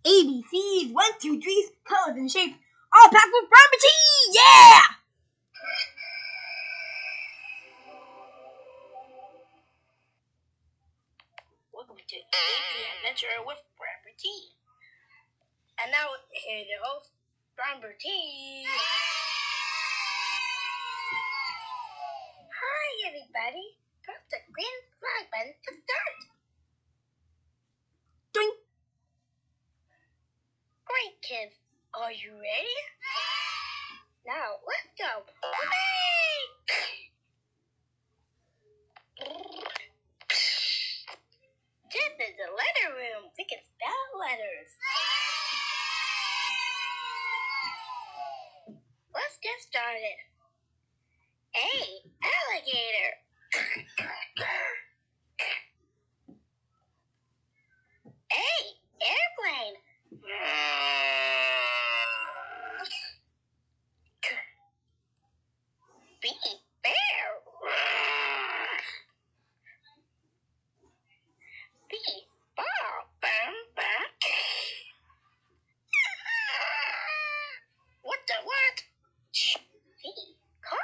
ABCs, one, two, threes, colors and shapes, all packed with Bramble tea! Yeah! Welcome to AB Adventure with Bramble Tea. And now, here's your host, Bramble Tea. Hi, everybody. Press green flag button to start. Kids. Are you ready? Now, let's go. This is the letter room. We can spell letters. Let's get started. A. Alligator. A. Airplane. B. Bear. B. Ball. Bum, bum. What the what? C. Car.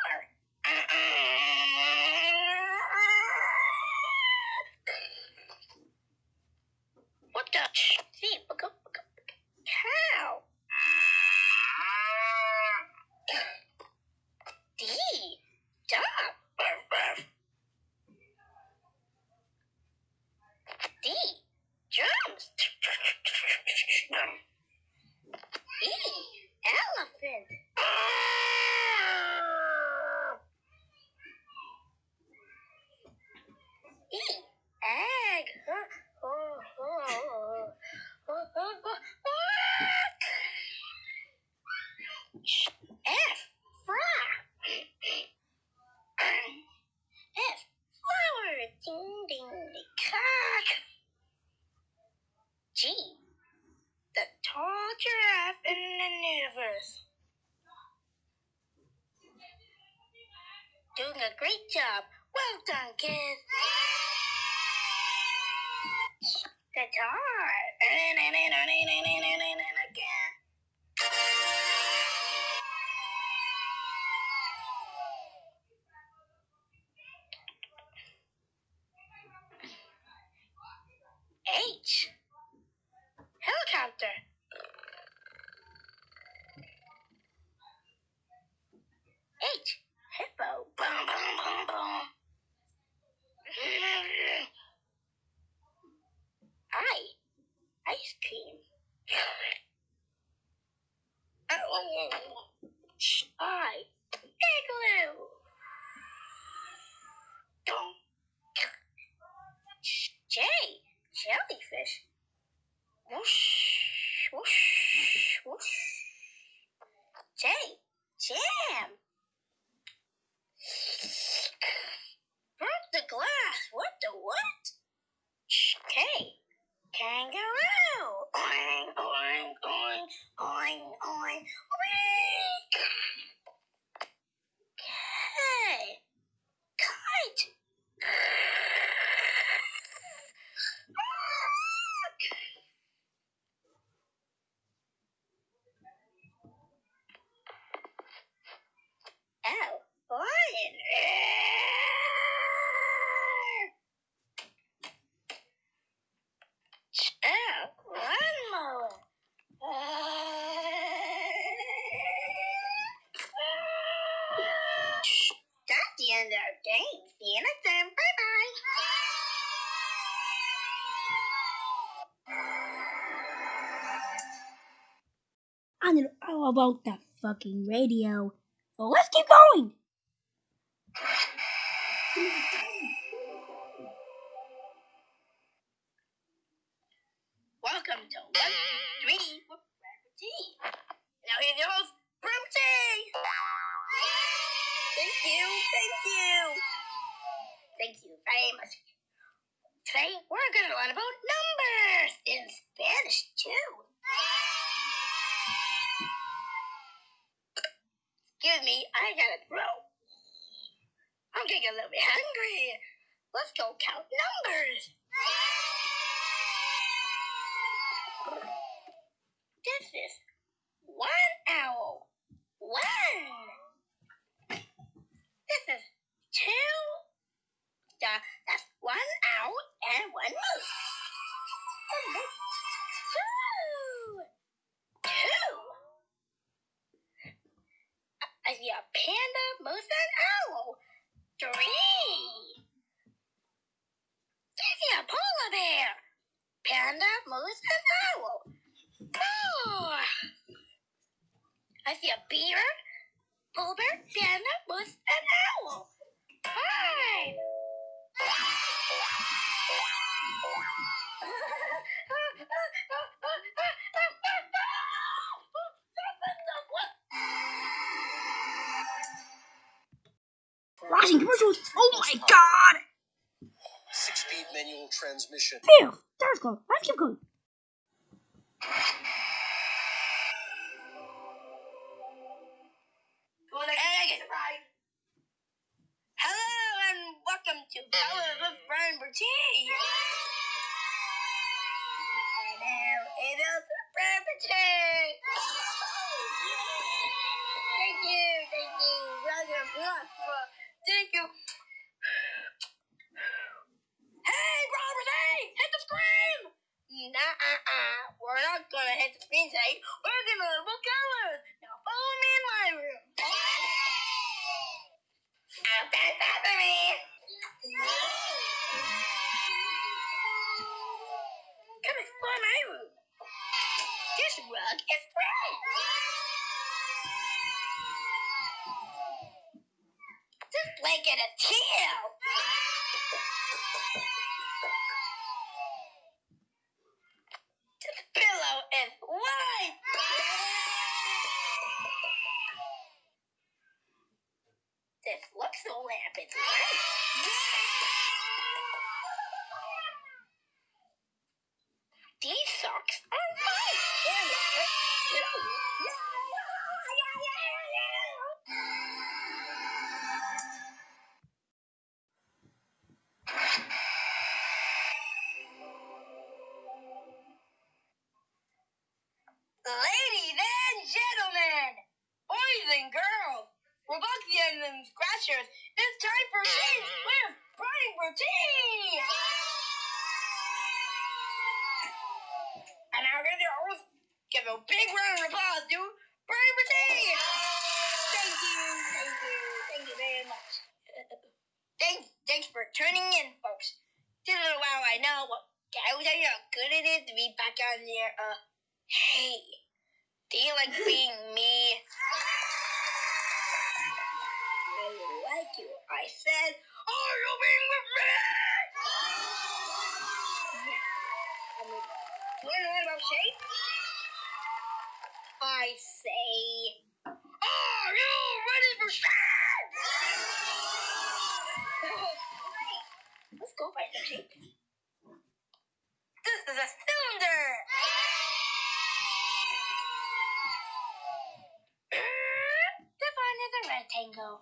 What the? F. Frog. F. Flower. Ding ding ding. G. The tall giraffe in the universe. Doing a great job. Well done, kids. Guitar. H. end our game. See you next time. Bye bye. I know all about that fucking radio. Well, let's keep going. Welcome to one, three Now here's your host, Brim. Thank you, thank you. Thank you very much. Today we're gonna learn about numbers in Spanish too. Excuse me, I gotta throw. I'm getting a little bit hungry. Let's go count numbers. this? Is one owl. One. This is two. Uh, that's one owl and one moose. Two. Two. I see a panda, moose, and owl. Three. I see a polar bear. Panda, moose, and owl. Four. I see a bear, bear, panda, moose, and owl. Five. Watching commercials. Oh my god! Six-speed manual transmission. Phew! There's go. Let's keep going. Hey, right. Hello and welcome to Colors with Brian Bertie. And now it is Brian Bertie. Thank you, thank you. Welcome, welcome. Thank you. Hey, Brian Bertie, hit the screen. Nah, uh, uh, we're not gonna hit the screen today. We're gonna look colors. Now follow me in my room. Bet that for me. Come explore my room. This rug is red. This blanket is These socks are mine! Ladies and gentlemen, boys and girls, Scratchers, it's time for Games with Brian Bertie! Now we're gonna always give a big round of applause to Brian! Thank you, thank you, thank you very much. Thanks, thanks for tuning in, folks. Just a little while I know, well, I will tell you how good it is to be back on there. Uh, hey, do you like being me? I like you. I said, are you being with me? Yeah. I mean, do you know about shape? I say, are you ready for shape? Great. Let's go find some shape. This is a cylinder. One is a rectangle.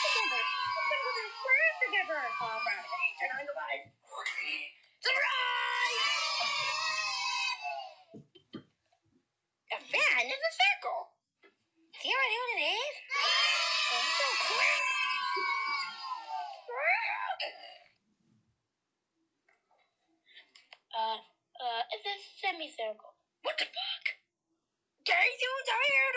Together. Together. We're together. Brad, hey, turn on the light. semicircle. What the fuck? Guys, you tired?